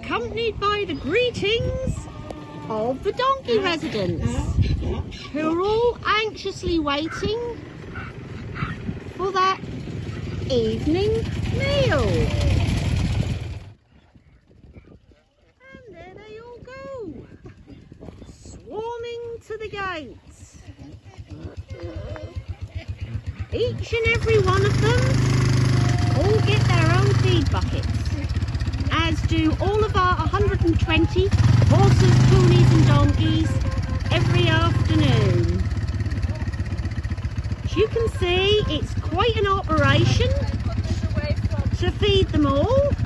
accompanied by the greetings of the donkey residents who are all anxiously waiting for that evening meal. And there they all go, swarming to the gates. Each and every one of them all get their own feed buckets, do all of our 120 horses, ponies and donkeys every afternoon. As you can see, it's quite an operation to feed them all.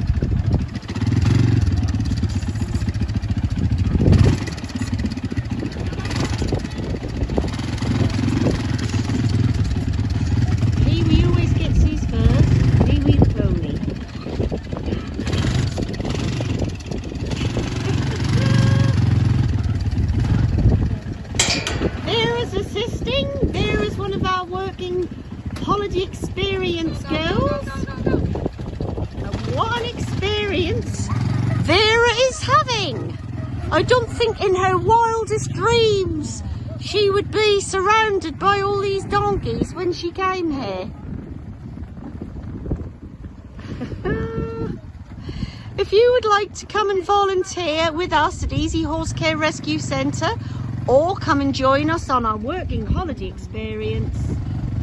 Assisting. Vera's one of our working holiday experience girls. And what an experience Vera is having. I don't think in her wildest dreams she would be surrounded by all these donkeys when she came here. if you would like to come and volunteer with us at Easy Horse Care Rescue Centre or come and join us on our working holiday experience,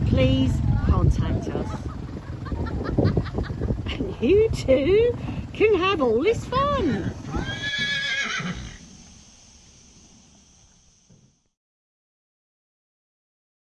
please contact us. And you too can have all this fun.